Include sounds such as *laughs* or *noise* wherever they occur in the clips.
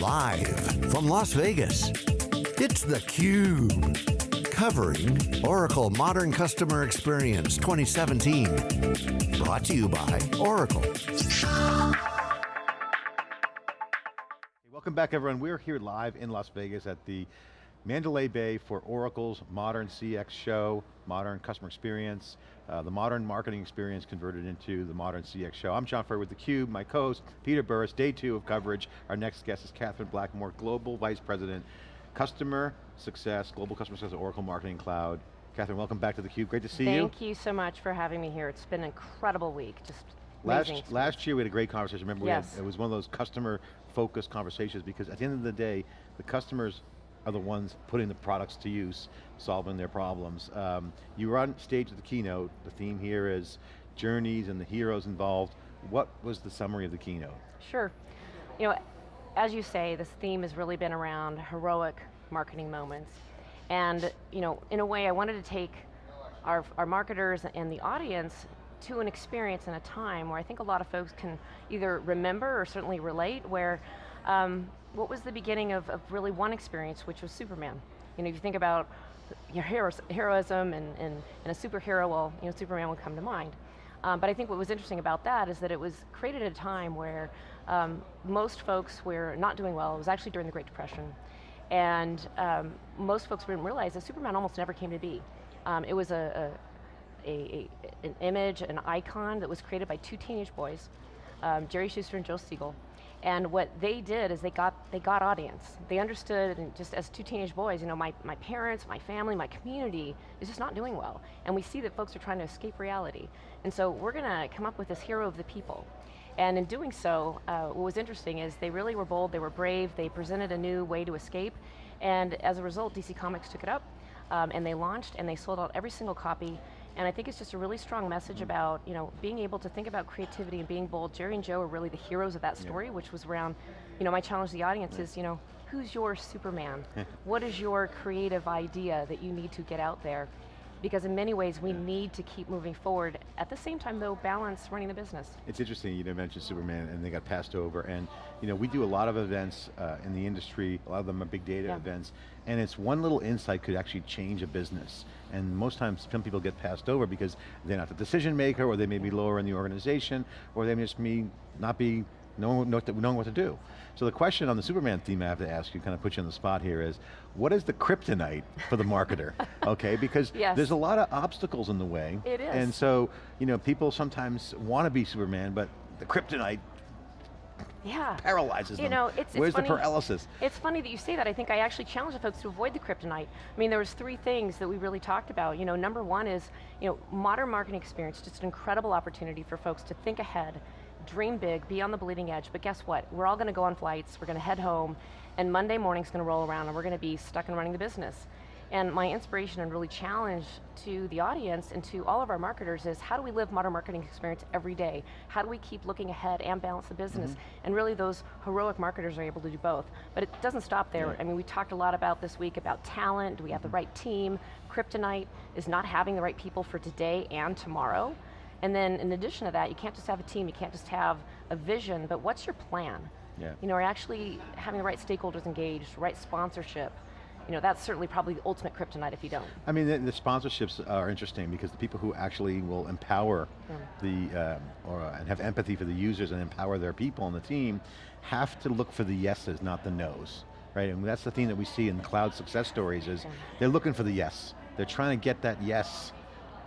Live from Las Vegas, it's theCUBE. Covering Oracle Modern Customer Experience 2017. Brought to you by Oracle. Welcome back everyone. We're here live in Las Vegas at the Mandalay Bay for Oracle's Modern CX show, Modern Customer Experience, uh, the Modern Marketing Experience converted into the Modern CX show. I'm John Furrier with theCUBE, my co-host, Peter Burris, day two of coverage. Our next guest is Catherine Blackmore, Global Vice President, Customer Success, Global Customer Success at Oracle Marketing Cloud. Catherine, welcome back to theCUBE, great to see Thank you. Thank you so much for having me here. It's been an incredible week, just Last, last year we had a great conversation, remember yes. had, it was one of those customer focused conversations because at the end of the day, the customers are the ones putting the products to use, solving their problems. Um, you were on stage at the keynote, the theme here is journeys and the heroes involved. What was the summary of the keynote? Sure. You know, as you say, this theme has really been around heroic marketing moments. And you know, in a way I wanted to take our, our marketers and the audience to an experience in a time where I think a lot of folks can either remember or certainly relate where um, what was the beginning of, of, really one experience, which was Superman. You know, if you think about your heroism and, and, and, a superhero, well, you know, Superman would come to mind. Um, but I think what was interesting about that is that it was created at a time where um, most folks were not doing well. It was actually during the Great Depression. And um, most folks didn't realize that Superman almost never came to be. Um, it was a, a, a, an image, an icon that was created by two teenage boys, um, Jerry Schuster and Joe Siegel, and what they did is they got, they got audience. They understood, and just as two teenage boys, you know, my, my parents, my family, my community is just not doing well. And we see that folks are trying to escape reality. And so we're going to come up with this hero of the people. And in doing so, uh, what was interesting is they really were bold, they were brave, they presented a new way to escape, and as a result, DC Comics took it up, um, and they launched, and they sold out every single copy, and I think it's just a really strong message mm-hmm. about you know being able to think about creativity and being bold. Jerry and Joe are really the heroes of that story, yeah. which was around, you know, my challenge to the audience yeah. is, you know, who's your Superman? *laughs* what is your creative idea that you need to get out there? Because in many ways we yeah. need to keep moving forward. At the same time though, balance running the business. It's interesting, you know, mentioned Superman and they got passed over and you know, we do a lot of events uh, in the industry, a lot of them are big data yeah. events, and it's one little insight could actually change a business. And most times some people get passed over because they're not the decision maker or they may be lower in the organization or they may just may not be knowing, knowing what to do. So the question on the Superman theme I have to ask you, kind of put you on the spot here is, what is the kryptonite for the marketer? *laughs* okay, because yes. there's a lot of obstacles in the way. It is. And so, you know, people sometimes want to be Superman, but the kryptonite yeah. paralyzes you them. Know, it's, Where's it's funny, the paralysis? It's funny that you say that. I think I actually challenge the folks to avoid the kryptonite. I mean, there was three things that we really talked about. You know, number one is, you know, modern marketing experience, just an incredible opportunity for folks to think ahead, dream big, be on the bleeding edge, but guess what? We're all going to go on flights, we're going to head home, and Monday morning's going to roll around and we're going to be stuck in running the business. And my inspiration and really challenge to the audience and to all of our marketers is how do we live modern marketing experience every day? How do we keep looking ahead and balance the business? Mm -hmm. And really those heroic marketers are able to do both. But it doesn't stop there. Yeah. I mean, we talked a lot about this week about talent, do we have the right team? Kryptonite is not having the right people for today and tomorrow. And then in addition to that, you can't just have a team, you can't just have a vision, but what's your plan? Yeah. You know, are actually having the right stakeholders engaged, right sponsorship, you know, that's certainly probably the ultimate kryptonite if you don't. I mean, the, the sponsorships are interesting because the people who actually will empower yeah. the, um, or uh, and have empathy for the users and empower their people on the team have to look for the yeses, not the nos, right? And that's the thing that we see in cloud success stories is yeah. they're looking for the yes. They're trying to get that yes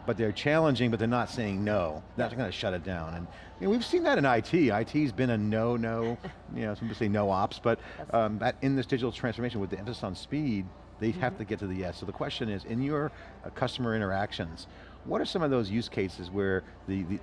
but they're challenging, but they're not saying no. That's going to shut it down. And you know, we've seen that in IT. IT's been a no, no, you know, some people say no ops, but um, in this digital transformation with the emphasis on speed, they mm -hmm. have mm-hmm. to get to the yes. So the question is, in your uh, customer interactions, what are some of those use cases where the, the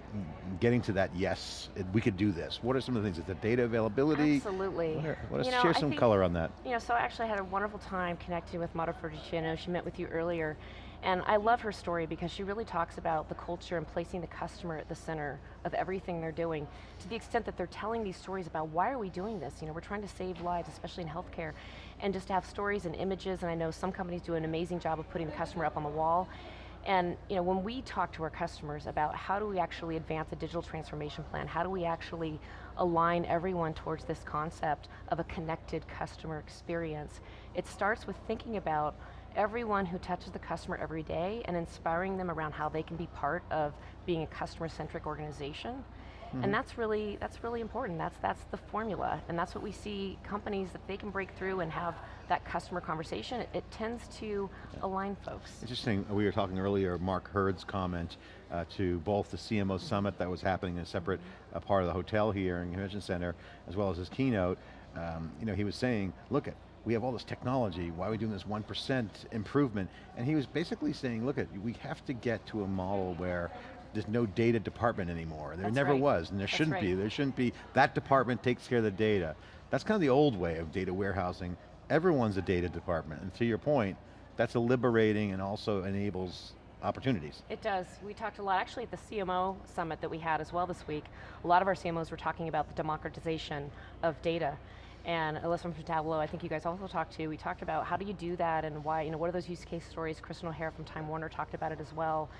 getting to that yes, we could do this? What are some of the things? Is the data availability? Absolutely. What, are, what you know, share some think, color on that. You know, so I actually had a wonderful time connecting with Mara Ferruccio. She met with you earlier. And I love her story because she really talks about the culture and placing the customer at the center of everything they're doing, to the extent that they're telling these stories about why are we doing this? You know, we're trying to save lives, especially in healthcare, and just to have stories and images, and I know some companies do an amazing job of putting the customer up on the wall, and you know, when we talk to our customers about how do we actually advance a digital transformation plan, how do we actually align everyone towards this concept of a connected customer experience. It starts with thinking about everyone who touches the customer every day and inspiring them around how they can be part of being a customer-centric organization. And that's really, that's really important. That's, that's the formula. And that's what we see companies, that they can break through and have that customer conversation, it, it tends to align folks. Interesting, we were talking earlier, Mark Hurd's comment uh, to both the CMO Summit that was happening in a separate uh, part of the hotel here in Convention Center, as well as his keynote. Um, you know, he was saying, look at, we have all this technology, why are we doing this 1% improvement? And he was basically saying, look at, we have to get to a model where there's no data department anymore. There That's never right. was, and there That's shouldn't right. be. There shouldn't be, that department takes care of the data. That's kind of the old way of data warehousing. Everyone's a data department, and to your point, that's a liberating and also enables opportunities. It does. We talked a lot, actually at the CMO summit that we had as well this week, a lot of our CMOs were talking about the democratization of data. And Elissa from Tableau, I think you guys also talked to, we talked about how do you do that and why, you know, what are those use case stories? Kristen O'Hara from Time Warner talked about it as well.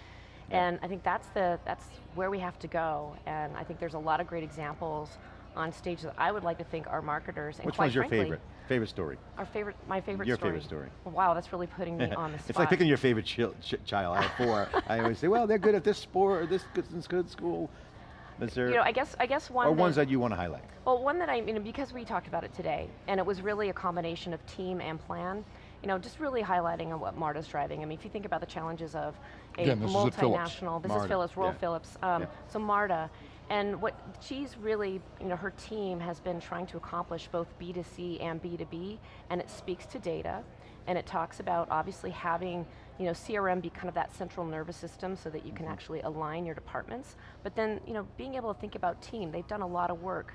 Yeah. And I think that's, the, that's where we have to go. And I think there's a lot of great examples on stage that I would like to think our marketers, and Which one's your frankly, favorite? Favorite story? Our favorite, my favorite Your story. favorite story. Wow, that's really putting me *laughs* on the spot. it's like picking your favorite chil- ch child. I have four. I always say, well, they're good at this sport, or this good, this good school. Is there, You know, I guess, I guess one or that- ones that you want to highlight? Well, one that I, you know, because we talked about it today, and it was really a combination of team and plan, you know, just really highlighting on what Marta's driving. I mean, if you think about the challenges of a Again, this is at multinational, this Marta, is Philips, Royal yeah. Philips, um, Yeah. so Marta, and what she's really, you know, her team has been trying to accomplish both B2C and B2B, and it speaks to data, and it talks about obviously having, you know, CRM be kind of that central nervous system so that you can actually align your departments, but then, you know, being able to think about team, they've done a lot of work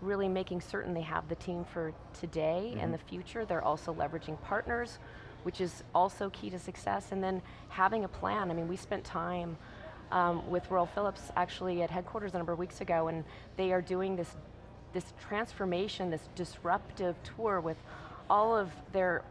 really making certain they have the team for today and the future. They're also leveraging partners, which is also key to success, and then having a plan. I mean, we spent time um, with Royal Philips actually at headquarters a number of weeks ago, and they are doing this, this transformation, this disruptive tour with all of their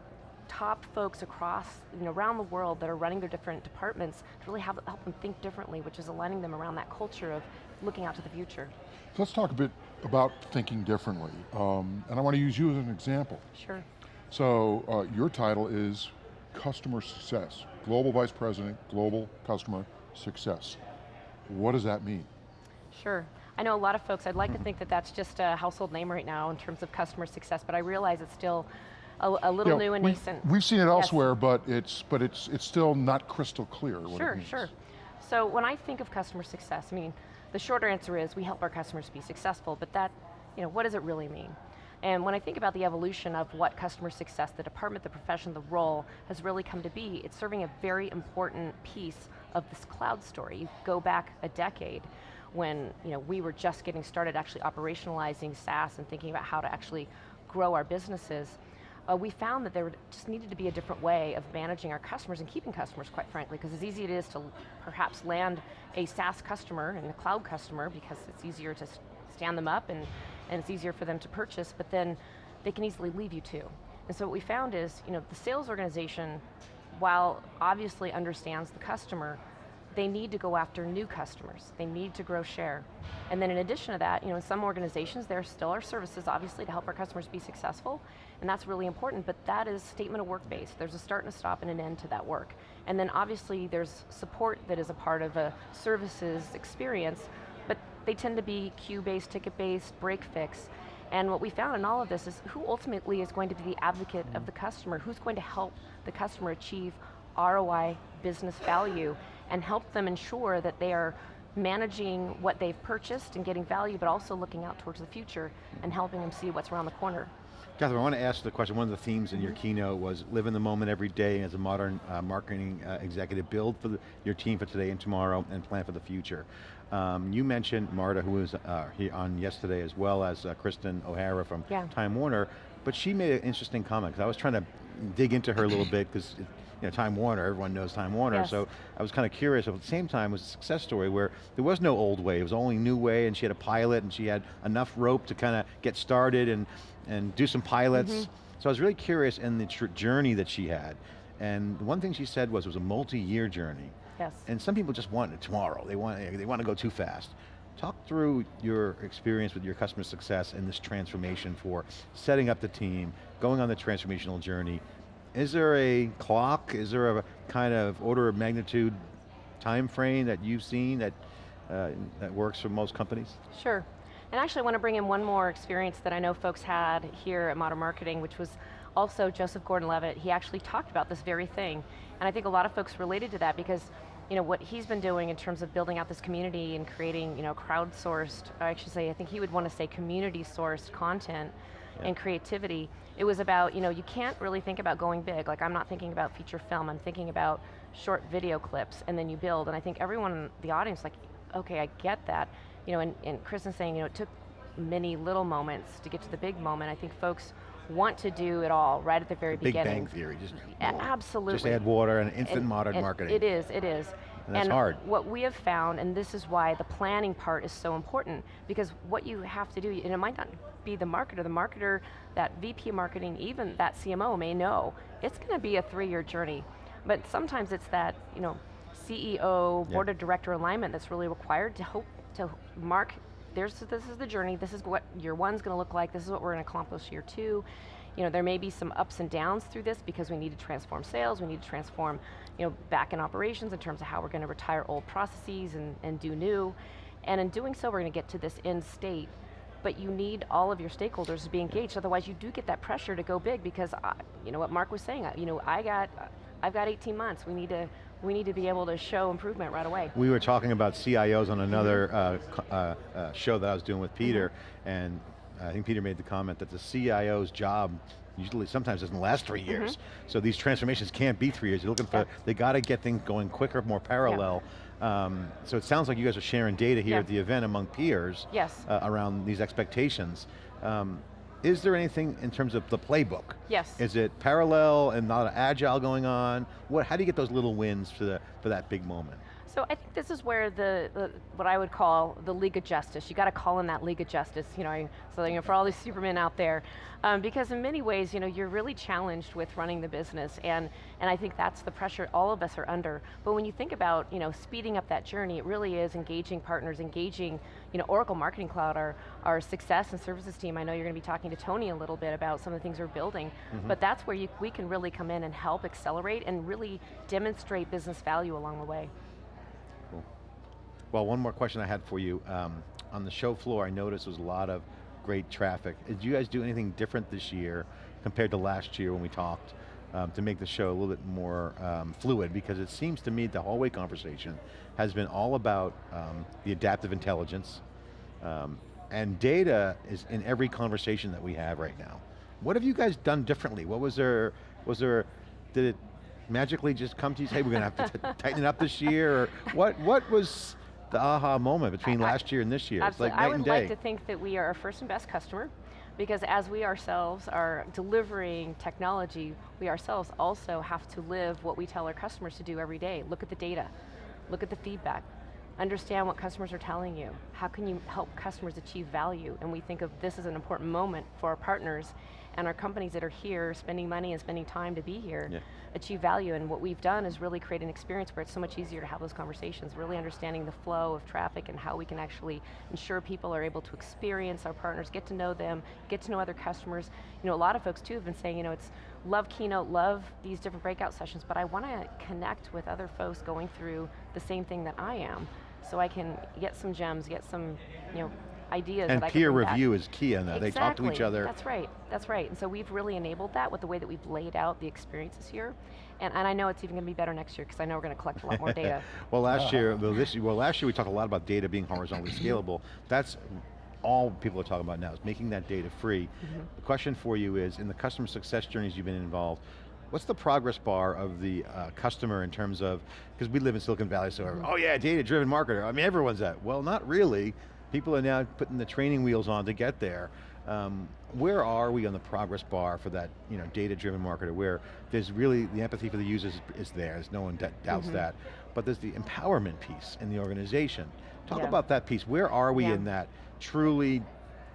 top folks across, you know, around the world that are running their different departments to really have, help them think differently, which is aligning them around that culture of looking out to the future. So let's talk a bit about thinking differently. Um, and I want to use you as an example. Sure. So uh, your title is Customer Success, Global Vice President, Global Customer Success. What does that mean? Sure. I know a lot of folks, I'd like to think that that's just a household name right now in terms of customer success, but I realize it's still a, a little You know, new and we- nascent. We've seen it Yes. elsewhere, but it's but it's it's still not crystal clear what it Sure, sure. So when I think of customer success, I mean, the shorter answer is we help our customers be successful, but that, you know, what does it really mean? And when I think about the evolution of what customer success, the department, the profession, the role has really come to be, it's serving a very important piece of this cloud story. You go back a decade when you know, we were just getting started actually operationalizing SaaS and thinking about how to actually grow our businesses uh, we found that there just needed to be a different way of managing our customers and keeping customers, quite frankly, because as easy it is to perhaps land a SaaS customer and a cloud customer because it's easier to stand them up and, and it's easier for them to purchase, but then they can easily leave you too. And so what we found is, you know, the sales organization, while obviously understands the customer, they need to go after new customers. They need to grow share. And then in addition to that, you know, in some organizations, there still are services, obviously, to help our customers be successful, and that's really important, but that is statement of work based. There's a start and a stop and an end to that work. And then obviously there's support that is a part of a services experience, but they tend to be queue-based, ticket-based, break fix. And what we found in all of this is who ultimately is going to be the advocate of the customer, who's going to help the customer achieve ROI, business value, and help them ensure that they are managing what they've purchased and getting value, but also looking out towards the future and helping them see what's around the corner. Catherine, I want to ask the question, one of the themes in your keynote was live in the moment every day as a modern uh, marketing uh, executive, build for the, your team for today and tomorrow and plan for the future. Um, you mentioned Marta, who was uh, here on yesterday, as well as uh, Kristen O'Hara from Yeah. Time Warner, but she made an interesting comment, because I was trying to dig into her a little bit, because you know, Time Warner, everyone knows Time Warner, Yes. so I was kind of curious, at the same time, it was a success story where there was no old way, it was only new way, and she had a pilot, and she had enough rope to kind of get started and, and do some pilots. Mm-hmm. So I was really curious in the journey that she had. And one thing she said was it was a multi-year journey. Yes. And some people just want it tomorrow. They want, they want to go too fast. Talk through your experience with your customer success and this transformation for setting up the team, going on the transformational journey. Is there a clock, is there a kind of order of magnitude time frame that you've seen that, uh, that works for most companies? Sure. And actually I want to bring in one more experience that I know folks had here at Modern Marketing, which was also Joseph Gordon-Levitt. He actually talked about this very thing. And I think a lot of folks related to that because you know, what he's been doing in terms of building out this community and creating you know, crowdsourced, I should say, I think he would want to say community sourced content yeah. and creativity. It was about, you know, you can't really think about going big. Like I'm not thinking about feature film, I'm thinking about short video clips and then you build. And I think everyone in the audience like, okay, I get that. You know, and, and Chris is saying, you know, it took many little moments to get to the big moment. I think folks want to do it all right at the very the beginning. Big bang theory, just absolutely. Just add water and instant and, modern and marketing. It is, it is. And that's and hard. what we have found, and this is why the planning part is so important, because what you have to do, and it might not be the marketer, the marketer, that VP marketing, even that CMO may know, it's going to be a three-year journey. But sometimes it's that, you know, CEO, board of director alignment that's really required to hope to mark there's, this is the journey, this is what year one's going to look like, this is what we're going to accomplish year two. You know, there may be some ups and downs through this because we need to transform sales, we need to transform you know, back in operations in terms of how we're going to retire old processes and, and do new. And in doing so, we're going to get to this end state. But you need all of your stakeholders to be engaged, otherwise you do get that pressure to go big because, I, you know what Mark was saying, uh, you know, I got, uh, I've got 18 months, we need to, we need to be able to show improvement right away. We were talking about CIOs on another uh, uh, uh, show that I was doing with Peter, mm -hmm. and I think Peter made the comment that the CIO's job usually sometimes doesn't last three mm-hmm. years. Mm -hmm. So these transformations can't be three years. You're looking for, yeah. they got to get things going quicker, more parallel. Yeah. Um, so it sounds like you guys are sharing data here yeah. at the event among peers yes. Uh, around these expectations. Um, is there anything in terms of the playbook? Yes. Is it parallel and not agile going on? What, how do you get those little wins for, the, for that big moment? So I think this is where the, the, what I would call the League of Justice. You got to call in that League of Justice, you know, so you know, for all these Supermen out there, um, because in many ways, you know, you're really challenged with running the business, and and I think that's the pressure all of us are under. But when you think about, you know, speeding up that journey, it really is engaging partners, engaging, you know, Oracle Marketing Cloud, our our success and services team. I know you're going to be talking to Tony a little bit about some of the things we're building, mm -hmm. but that's where you, we can really come in and help accelerate and really demonstrate business value along the way. Cool. Well, one more question I had for you. Um, on the show floor, I noticed there was a lot of great traffic. Did you guys do anything different this year compared to last year when we talked um, to make the show a little bit more um, fluid? Because it seems to me the hallway conversation has been all about um, the adaptive intelligence, um, and data is in every conversation that we have right now. What have you guys done differently? What was there, was there, did it magically just come to you, say, hey, we're going to have to *laughs* tighten it up this year? Or what, what was, the aha moment between I, last year and this year. Absolutely. It's like night and day. I would like to think that we are our first and best customer because as we ourselves are delivering technology, we ourselves also have to live what we tell our customers to do every day. Look at the data, look at the feedback, understand what customers are telling you. How can you help customers achieve value? And we think of this as an important moment for our partners and our companies that are here spending money and spending time to be here yeah. achieve value. And what we've done is really create an experience where it's so much easier to have those conversations, really understanding the flow of traffic and how we can actually ensure people are able to experience our partners, get to know them, get to know other customers. You know, a lot of folks too have been saying, you know, it's love Keynote, love these different breakout sessions, but I want to connect with other folks going through the same thing that I am so I can get some gems, get some you know, ideas and peer review back. is key on that. Exactly. They talk to each other. That's right, that's right. And so we've really enabled that with the way that we've laid out the experiences here. And, and I know it's even going to be better next year because I know we're going to collect a lot more data. *laughs* well last year, well, this, well last year we talked a lot about data being horizontally *coughs* scalable. That's all people are talking about now is making that data free. Mm -hmm. The question for you is, in the customer success journeys you've been involved, What's the progress bar of the uh, customer in terms of, because we live in Silicon Valley, so, mm -hmm. oh yeah, data-driven marketer. I mean, everyone's that. Well, not really. People are now putting the training wheels on to get there. Um, where are we on the progress bar for that you know, data-driven marketer where there's really, the empathy for the users is there, there's no one doubts mm -hmm. that, but there's the empowerment piece in the organization. Talk yeah. about that piece, where are we yeah. in that truly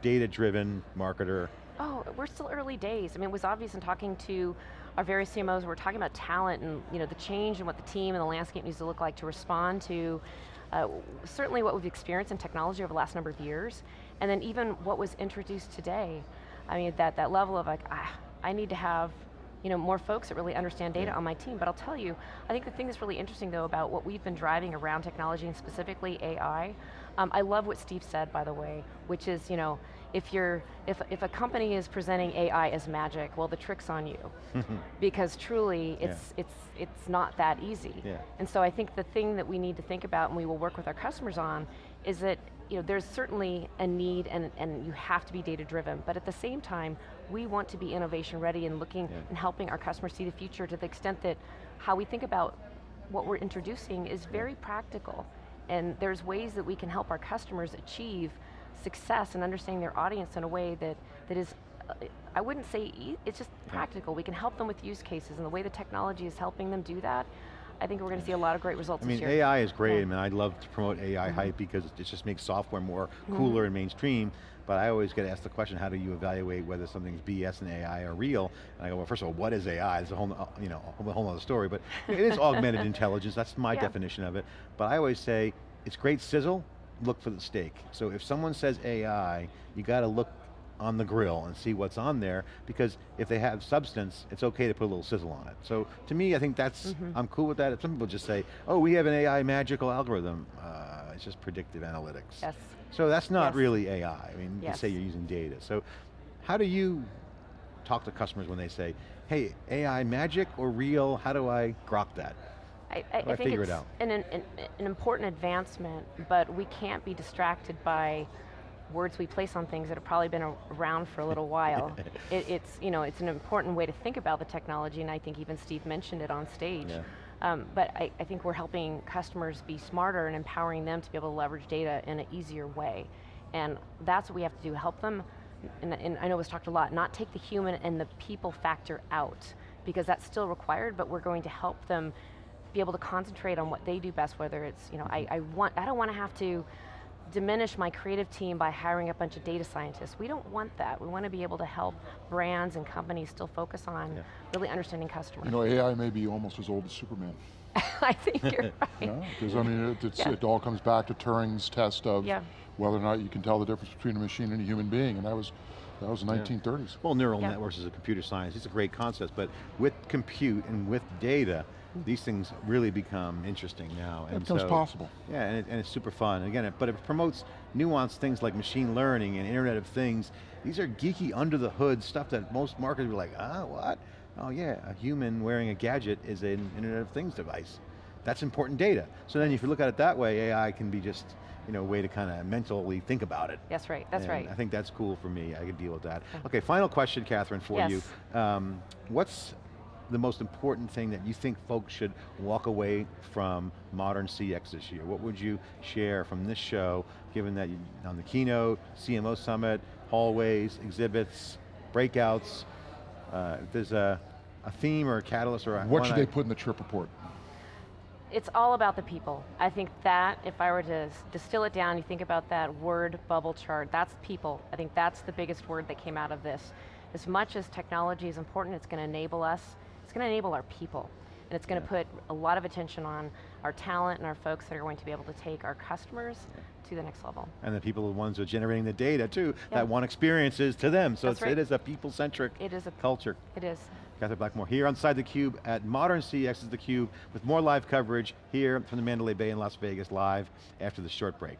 data-driven marketer? Oh, we're still early days. I mean, it was obvious in talking to our various CMOs, we're talking about talent and you know, the change and what the team and the landscape needs to look like to respond to uh, certainly what we've experienced in technology over the last number of years, and then even what was introduced today. I mean, that, that level of like, ah, I need to have you know, more folks that really understand data Yeah. on my team. But I'll tell you, I think the thing that's really interesting though about what we've been driving around technology and specifically AI, um, I love what Steve said by the way, which is, you know, if you're, if, if a company is presenting AI as magic, well the trick's on you. *laughs* because truly, Yeah. it's, it's, it's not that easy. Yeah. And so I think the thing that we need to think about and we will work with our customers on is that you know, there's certainly a need and, and you have to be data driven, but at the same time, we want to be innovation ready and looking Yeah. and helping our customers see the future to the extent that how we think about what we're introducing is very practical. And there's ways that we can help our customers achieve success and understanding their audience in a way that, that is, uh, I wouldn't say, e it's just practical. We can help them with use cases and the way the technology is helping them do that, I think we're going to see a lot of great results I mean. AI is great. Yeah. I mean, I love to promote AI hype because it just makes software more Mm-hmm. cooler and mainstream. But I always get asked the question, how do you evaluate whether something's BS and AI or real? And I go, well, first of all, what is AI? It's a whole, uh, you know, a whole other story. But it is *laughs* augmented intelligence. That's my Yeah. definition of it. But I always say, it's great sizzle. Look for the steak. So if someone says AI, you got to look on the grill and see what's on there because if they have substance, it's okay to put a little sizzle on it. So to me, I think that's, Mm-hmm. I'm cool with that. Some people just say, oh, we have an AI magical algorithm. Uh, it's just predictive analytics. Yes. So that's not Yes. really AI. I mean, you Yes. say you're using data. So how do you talk to customers when they say, hey, AI magic or real? How do I grok that? I, I, I think it it's out? An, an, an important advancement, but we can't be distracted by words we place on things that have probably been around for a little while. *laughs* it, it's, you know, it's an important way to think about the technology, and I think even Steve mentioned it on stage. Yeah. Um, but I, I think we're helping customers be smarter and empowering them to be able to leverage data in an easier way. And that's what we have to do, help them, and, and I know it was talked a lot, not take the human and the people factor out, because that's still required, but we're going to help them be able to concentrate on what they do best, whether it's, you know, I, I want, I don't want to have to diminish my creative team by hiring a bunch of data scientists. We don't want that. We want to be able to help brands and companies still focus on Yeah. really understanding customers. You know, AI may be almost as old as Superman. *laughs* I think you're *laughs* right. Yeah, because I mean, it, it's, Yeah. it all comes back to Turing's test of Yeah. whether or not you can tell the difference between a machine and a human being, and that was that was the 1930s. Well, neural Yeah. networks is a computer science. It's a great concept, but with compute and with data, these things really become interesting now. It and becomes so- possible. Yeah, and, it, and it's super fun. Again, it, but it promotes nuanced things like machine learning and Internet of Things. These are geeky, under the hood stuff that most marketers are like, ah, what? Oh yeah, a human wearing a gadget is an Internet of Things device. That's important data. So then if you look at it that way, AI can be just you know, a way to kind of mentally think about it. That's right, that's And right. I think that's cool for me, I can deal with that. Okay, final question, Catherine, for Yes. you. Um, what's the most important thing that you think folks should walk away from modern CX this year? What would you share from this show, given that you, on the keynote, CMO Summit, hallways, exhibits, breakouts, uh, if there's a, a theme or a catalyst or a What should I- they put in the trip report? It's all about the people. I think that, if I were to distill it down, you think about that word bubble chart, that's people. I think that's the biggest word that came out of this. As much as technology is important, it's going to enable us, it's going to enable our people. And it's going to put a lot of attention on our talent and our folks that are going to be able to take our customers to the next level. And the people are the ones who are generating the data too, Yeah. that want experiences to them. So right. it is a people-centric It is a- culture. It is. Catherine Blackmore here on Side the Cube at Modern CX is the Cube with more live coverage here from the Mandalay Bay in Las Vegas live after the short break.